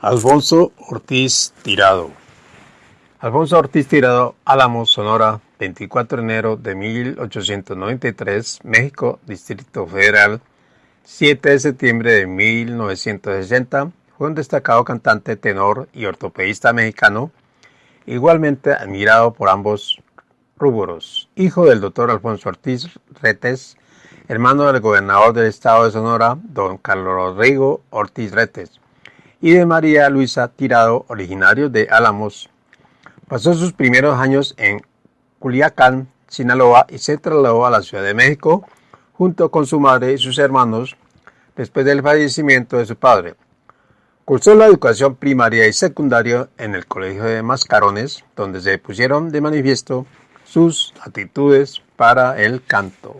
Alfonso Ortiz Tirado. Alfonso Ortiz Tirado, Álamos, Sonora, 24 de enero de 1893, México, Distrito Federal, 7 de septiembre de 1960, fue un destacado cantante, tenor y ortopedista mexicano, igualmente admirado por ambos rubros. Hijo del doctor Alfonso Ortiz Retes, hermano del gobernador del estado de Sonora, don Carlos Rodrigo Ortiz Retes y de María Luisa Tirado, originario de Álamos. Pasó sus primeros años en Culiacán, Sinaloa y se trasladó a la Ciudad de México junto con su madre y sus hermanos después del fallecimiento de su padre. Cursó la educación primaria y secundaria en el Colegio de Mascarones, donde se pusieron de manifiesto sus actitudes para el canto.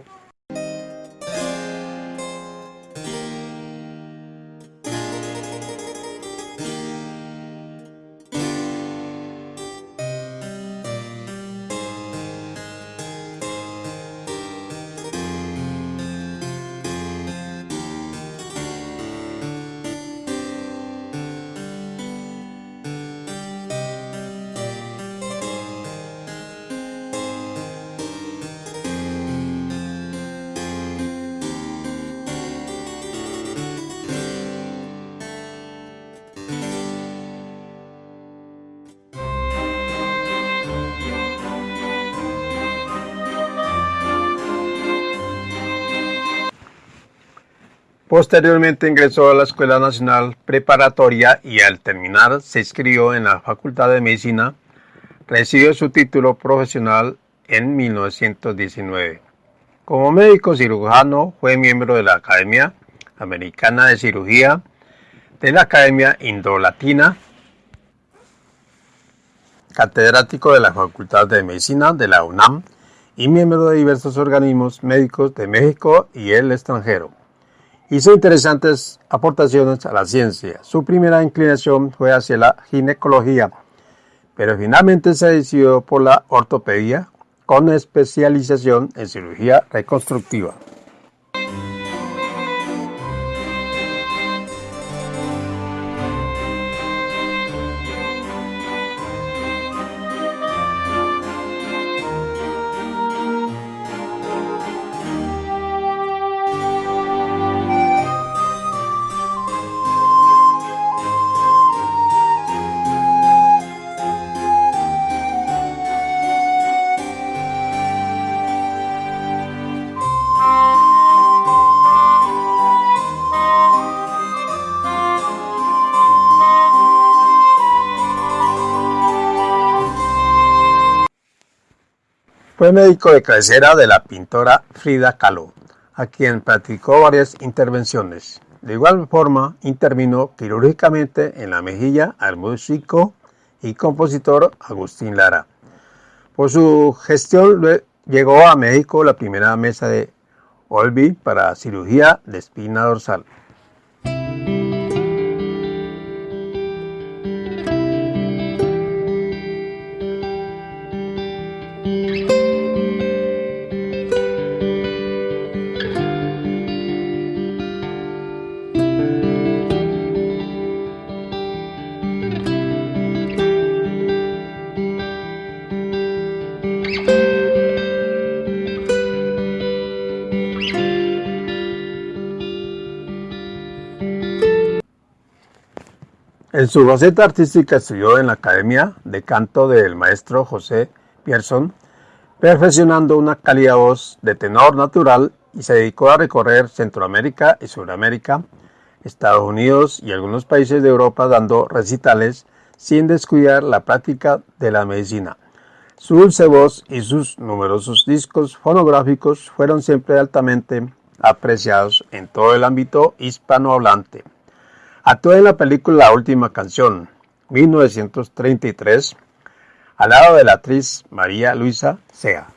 Posteriormente ingresó a la Escuela Nacional Preparatoria y al terminar se inscribió en la Facultad de Medicina. Recibió su título profesional en 1919. Como médico cirujano fue miembro de la Academia Americana de Cirugía, de la Academia Indolatina, catedrático de la Facultad de Medicina de la UNAM y miembro de diversos organismos médicos de México y el extranjero. Hizo interesantes aportaciones a la ciencia. Su primera inclinación fue hacia la ginecología, pero finalmente se decidió por la ortopedia con especialización en cirugía reconstructiva. Fue médico de cabecera de la pintora Frida Kahlo, a quien practicó varias intervenciones. De igual forma, intervino quirúrgicamente en la mejilla al músico y compositor Agustín Lara. Por su gestión llegó a México la primera mesa de Olby para cirugía de espina dorsal. En su faceta artística estudió en la Academia de Canto del maestro José Pierson, perfeccionando una cálida voz de tenor natural y se dedicó a recorrer Centroamérica y Sudamérica, Estados Unidos y algunos países de Europa dando recitales sin descuidar la práctica de la medicina. Su dulce voz y sus numerosos discos fonográficos fueron siempre altamente apreciados en todo el ámbito hispanohablante. Actuó en la película La Última Canción, 1933, al lado de la actriz María Luisa Sea.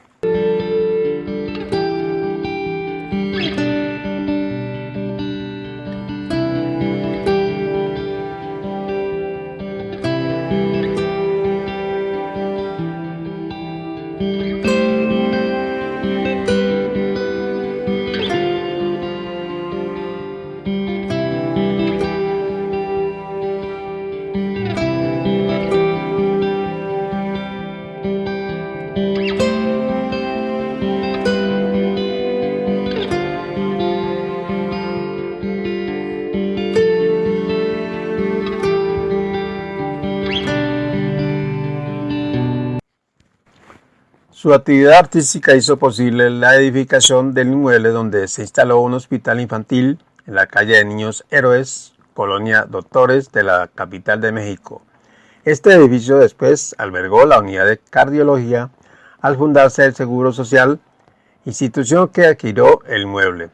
Su actividad artística hizo posible la edificación del inmueble donde se instaló un hospital infantil en la calle de Niños Héroes, Colonia Doctores de la capital de México. Este edificio después albergó la unidad de cardiología al fundarse el Seguro Social, institución que adquirió el mueble.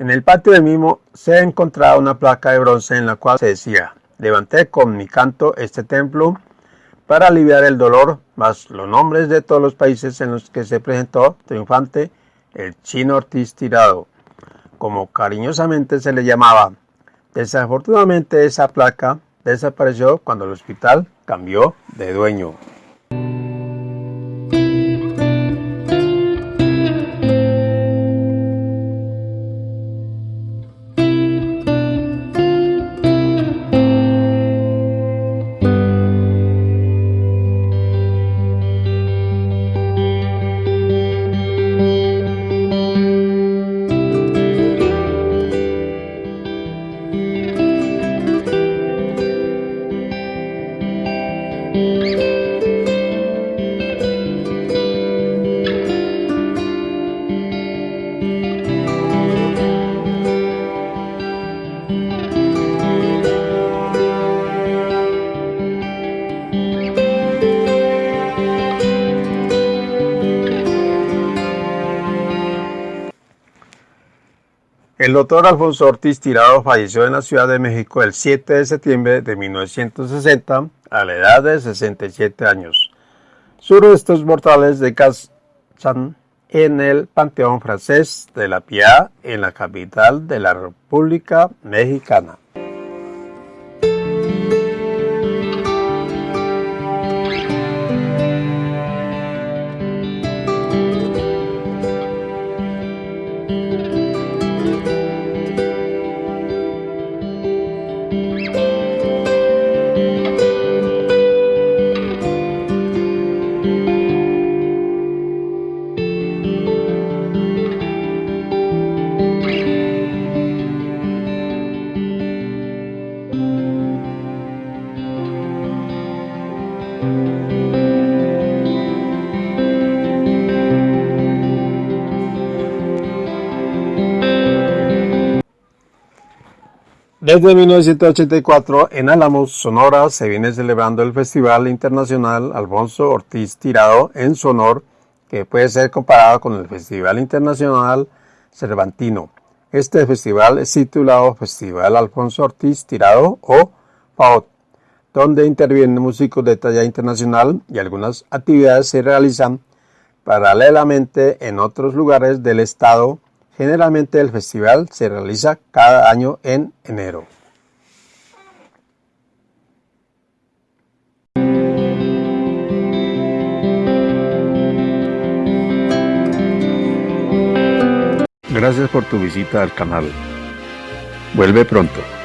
En el patio del mismo se encontraba una placa de bronce en la cual se decía, levanté con mi canto este templo para aliviar el dolor, más los nombres de todos los países en los que se presentó triunfante el chino Ortiz Tirado, como cariñosamente se le llamaba. Desafortunadamente esa placa desapareció cuando el hospital cambió de dueño. El doctor Alfonso Ortiz Tirado falleció en la Ciudad de México el 7 de septiembre de 1960 a la edad de 67 años. Sus restos mortales descansan en el Panteón Francés de la Piedad en la capital de la República Mexicana. Desde 1984, en Álamos, Sonora, se viene celebrando el Festival Internacional Alfonso Ortiz Tirado en Sonor, que puede ser comparado con el Festival Internacional Cervantino. Este festival es titulado Festival Alfonso Ortiz Tirado o FAOT, donde intervienen músicos de talla internacional y algunas actividades se realizan paralelamente en otros lugares del estado Generalmente el festival se realiza cada año en enero. Gracias por tu visita al canal. Vuelve pronto.